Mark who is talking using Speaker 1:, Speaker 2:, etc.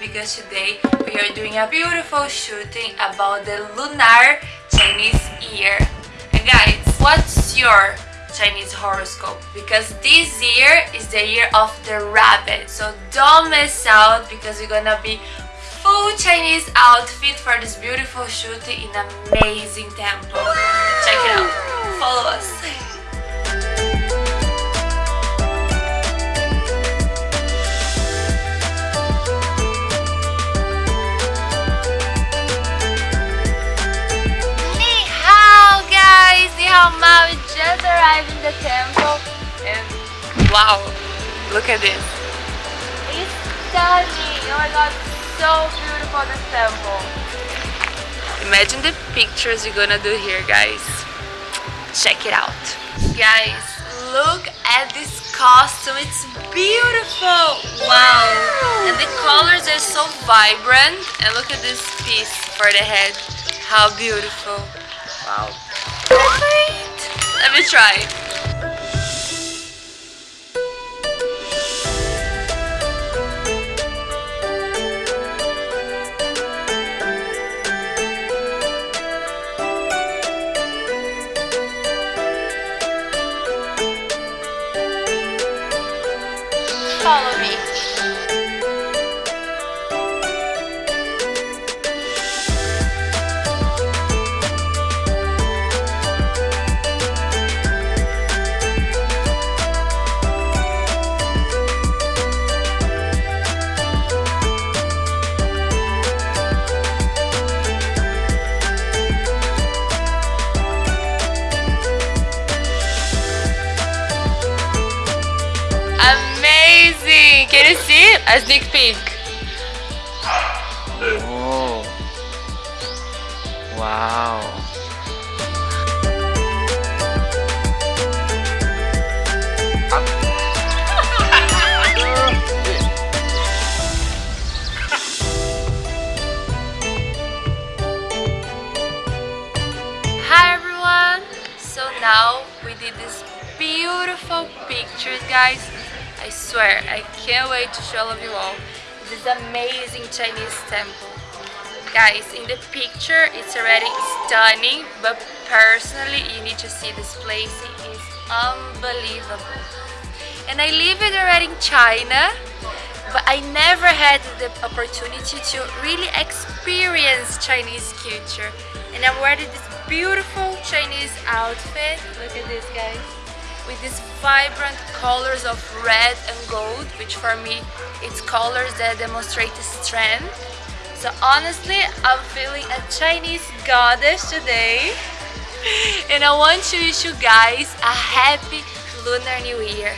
Speaker 1: because today we are doing a beautiful shooting about the lunar Chinese year. And guys, what's your Chinese horoscope? Because this year is the year of the rabbit. So don't miss out because we're gonna be full Chinese outfit for this beautiful shooting in amazing temple. Check it out. Follow us. Ni! We just arrived in the temple and wow! Look at this. It's stunning! Oh my god, so beautiful this temple. Imagine the pictures you're gonna do here guys. Check it out. Guys, look at this costume. It's beautiful. Wow. And the colors are so vibrant. And look at this piece for the head. How beautiful. Wow. Perfect. Let me try. Follow me. Can you see? A sneak peek.
Speaker 2: Oh. Wow.
Speaker 1: Hi everyone! So now we did these beautiful pictures guys. I swear, I can't wait to show all of you all this amazing Chinese temple. Guys, in the picture it's already stunning, but personally you need to see this place. It is unbelievable. And I live already in China, but I never had the opportunity to really experience Chinese culture. And I'm wearing this beautiful Chinese outfit. Look at this, guys. With these vibrant colors of red and gold, which for me, it's colors that demonstrate strength. So honestly, I'm feeling a Chinese goddess today. And I want to wish you guys a happy Lunar New Year.